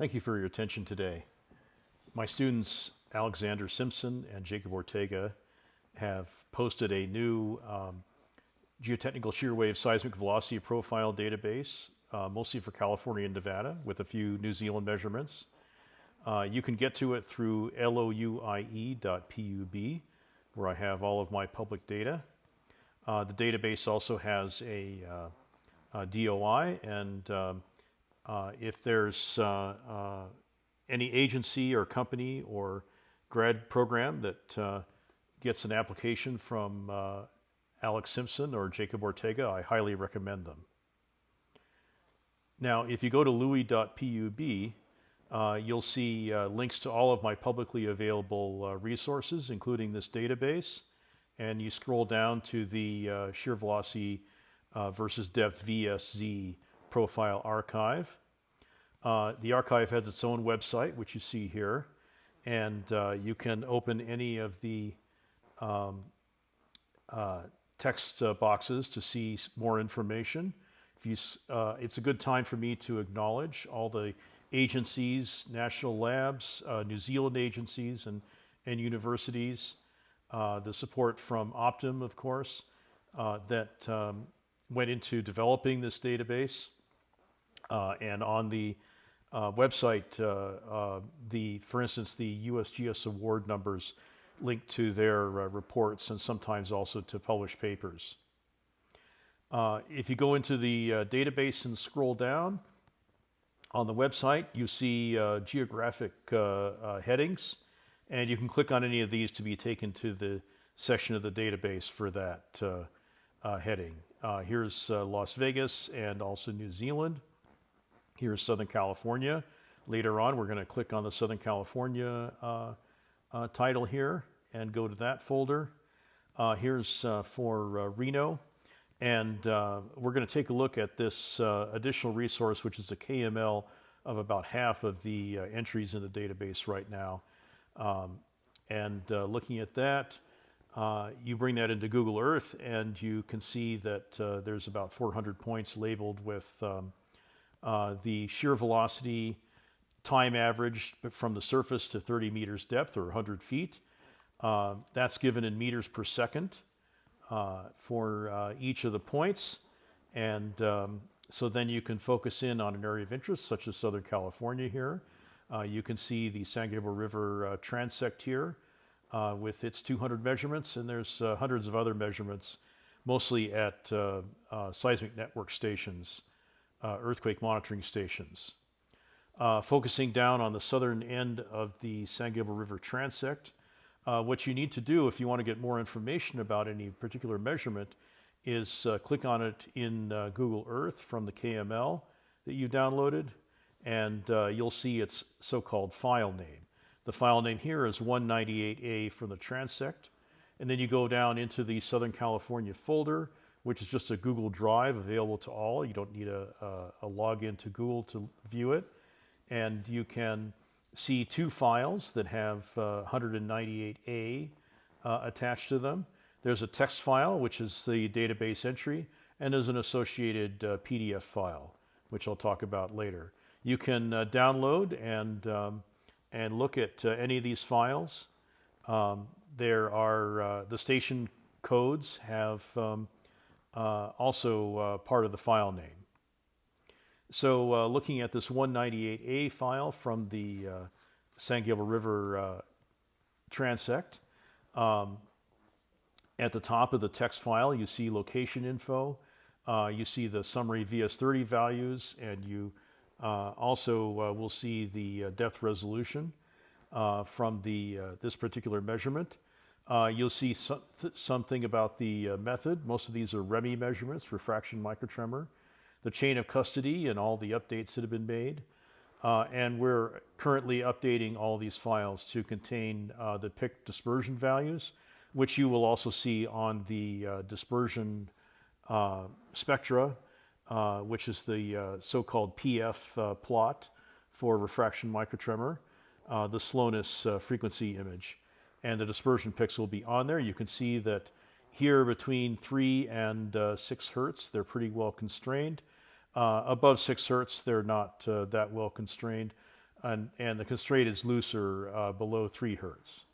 Thank you for your attention today. My students, Alexander Simpson and Jacob Ortega, have posted a new um, geotechnical shear wave seismic velocity profile database, uh, mostly for California and Nevada, with a few New Zealand measurements. Uh, you can get to it through louie.pub, where I have all of my public data. Uh, the database also has a, uh, a DOI, and um, if there's uh, uh, any agency or company or grad program that gets an application from Alex Simpson or Jacob Ortega, I highly recommend them. Now, if you go to louie.pub, uh, you'll see uh, links to all of my publicly available uh, resources, including this database. And you scroll down to the uh, shear velocity uh, versus depth VSZ profile archive. Uh, the archive has its own website, which you see here. And you can open any of the um, text boxes to see more information. If you, it's a good time for me to acknowledge all the agencies, national labs, uh, New Zealand agencies and, and universities, uh, the support from Optim, of course, uh, that um, went into developing this database. Uh, and on the uh, website, uh, the, for instance, the USGS award numbers linked to their reports and sometimes also to published papers. if you go into the database and scroll down, on the website, you see uh, geographic uh, uh, headings, and you can click on any of these to be taken to the section of the database for that uh, uh, heading. Uh, here's Las Vegas and also New Zealand. Here's Southern California. Later on, we're going to click on the Southern California title here and go to that folder. here's for Reno. And uh, we're going to take a look at this uh, additional resource, which is a KML of about half of the uh, entries in the database right now. Um, and uh, looking at that, uh, you bring that into Google Earth and you can see that uh, there's about 400 points labeled with um, the shear velocity time average from the surface to 30 meters depth or 100 feet. that's given in meters per second. Uh, for uh, each of the points. And um, so then you can focus in on an area of interest, such as Southern California here. Uh, you can see the San Gabriel River transect here with its 200 measurements, and there's hundreds of other measurements, mostly at seismic network stations, earthquake monitoring stations. Uh, focusing down on the southern end of the San Gabriel River transect, uh, what you need to do if you want to get more information about any particular measurement is uh, click on it in uh, Google Earth from the KML that you downloaded, and uh, you'll see its so-called file name. The file name here is 198A from the transect, and then you go down into the Southern California folder, which is just a Google Drive available to all. You don't need a, a, a login to Google to view it, and you can see two files that have uh, 198A uh, attached to them. There's a text file, which is the database entry, and there's an associated uh, PDF file, which I'll talk about later. You can uh, download and, um, and look at uh, any of these files. Um, there are, uh, the station codes have um, also part of the file name. So uh, looking at this 198A file from the uh, San Gabriel River uh, transect, um, at the top of the text file you see location info, uh, you see the summary VS30 values, and you uh, also uh, will see the depth resolution from the this particular measurement. You'll see so something about the method. Most of these are REMI measurements, refraction microtremor the chain of custody and all the updates that have been made. Uh, and we're currently updating all these files to contain uh, the PIC dispersion values, which you will also see on the uh, dispersion uh, spectra, uh, which is the uh, so-called PF plot for refraction microtremor, the slowness frequency image. And the dispersion picks will be on there. You can see that here between 3 and 6 hertz, they're pretty well constrained. Uh, above 6 hertz, they're not uh, that well constrained. and, and the constraint is looser uh, below 3 hertz.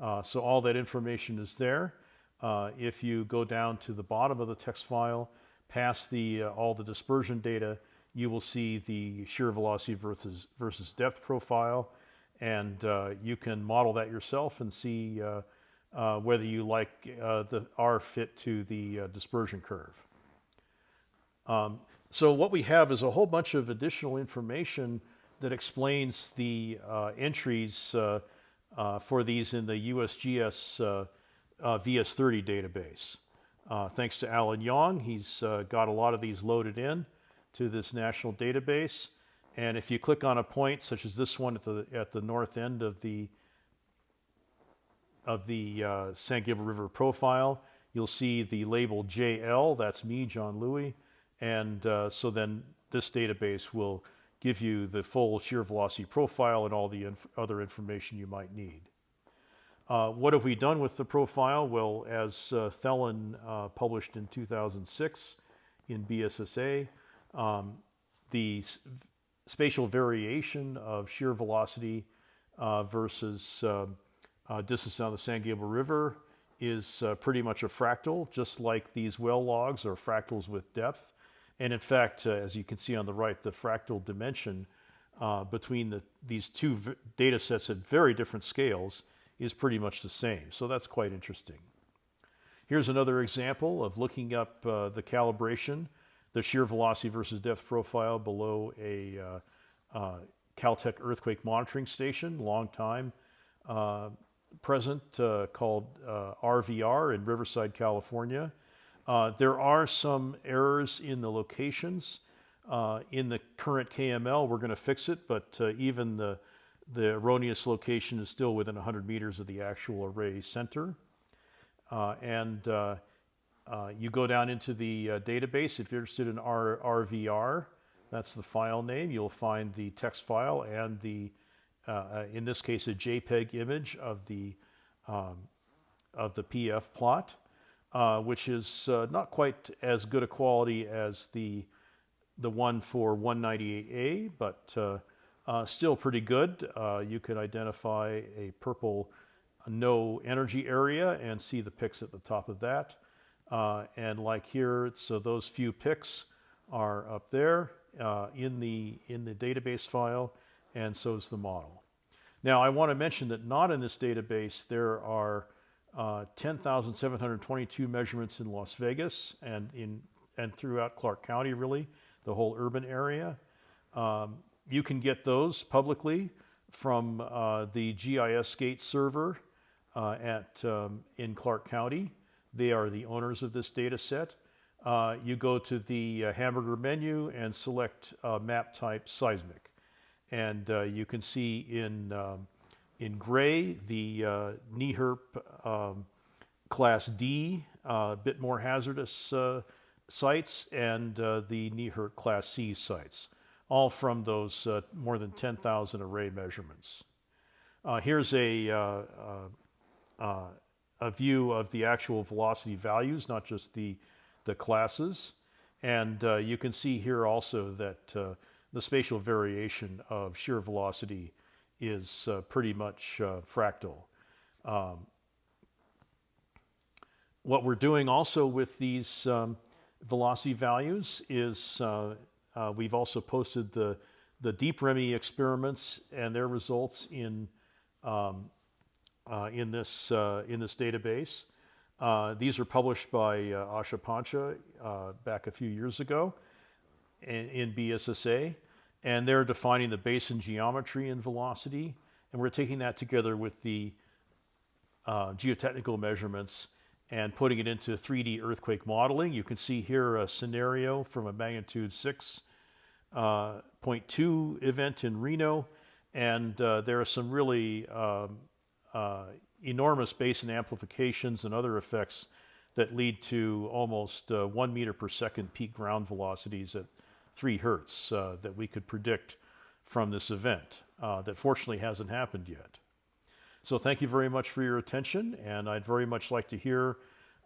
Uh, so all that information is there. Uh, if you go down to the bottom of the text file, past the, uh, all the dispersion data, you will see the shear velocity versus, versus depth profile, and uh, you can model that yourself and see uh, whether you like the R fit to the dispersion curve. Um, so what we have is a whole bunch of additional information that explains the uh, entries uh, uh, for these in the USGS uh, uh, VS30 database. Uh, thanks to Alan Yong, he's got a lot of these loaded in to this national database. And if you click on a point, such as this one at the, at the north end of the, of the San Gabriel River profile, you'll see the label JL, that's me, John Louie. And so then this database will give you the full shear velocity profile and all the inf other information you might need. Uh, what have we done with the profile? Well, as uh, Thelen uh, published in 2006 in BSSA, um, the spatial variation of shear velocity uh, versus um, uh, distance down the San Gabriel River is uh, pretty much a fractal, just like these well logs are fractals with depth. And in fact, uh, as you can see on the right, the fractal dimension between the, these two data sets at very different scales is pretty much the same. So that's quite interesting. Here's another example of looking up uh, the calibration, the shear velocity versus depth profile below a uh, uh, Caltech earthquake monitoring station, long time uh, present, called RVR in Riverside, California. Uh, there are some errors in the locations. Uh, in the current KML, we're going to fix it, but uh, even the, the erroneous location is still within 100 meters of the actual array center. Uh, and uh, uh, you go down into the database. If you're interested in R RVR, that's the file name. You'll find the text file and the, in this case, a JPEG image of the, um, of the PF plot uh, which is uh, not quite as good a quality as the the one for 198A, but uh, uh, still pretty good. Uh, you can identify a purple no energy area and see the picks at the top of that. And like here, so those few picks are up there in the in the database file, and so is the model. Now, I want to mention that not in this database there are uh, 10,722 measurements in Las Vegas and in and throughout Clark County, really, the whole urban area. Um, you can get those publicly from uh, the GIS-Gate server uh, at um, in Clark County. They are the owners of this data set. Uh, you go to the uh, hamburger menu and select uh, map type seismic. And you can see in um, in gray, the uh, NEHRP um, Class D, a uh, bit more hazardous uh, sites, and uh, the NEHRP Class C sites, all from those uh, more than 10,000 array measurements. Uh, here's a, a view of the actual velocity values, not just the, the classes. And you can see here also that the spatial variation of shear velocity is uh, pretty much uh, fractal. Um, what we're doing also with these um, velocity values is uh, uh we've also posted the, the deep ReMi experiments and their results in, um, uh, in, this, uh, in this database. these are published by Aasha Pancha back a few years ago in, in BSSA and they're defining the basin geometry and velocity. And we're taking that together with the uh, geotechnical measurements and putting it into 3D earthquake modeling. You can see here a scenario from a magnitude 6.2 uh, event in Reno. And uh, there are some really um, uh, enormous basin amplifications and other effects that lead to almost uh, one meter per second peak ground velocities at 3 hertz uh, that we could predict from this event uh, that fortunately hasn't happened yet. So thank you very much for your attention, and I'd very much like to hear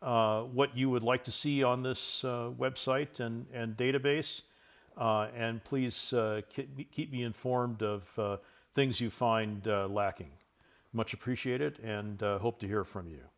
uh, what you would like to see on this website and, and database. And please keep me informed of things you find lacking. Much appreciated and uh, hope to hear from you.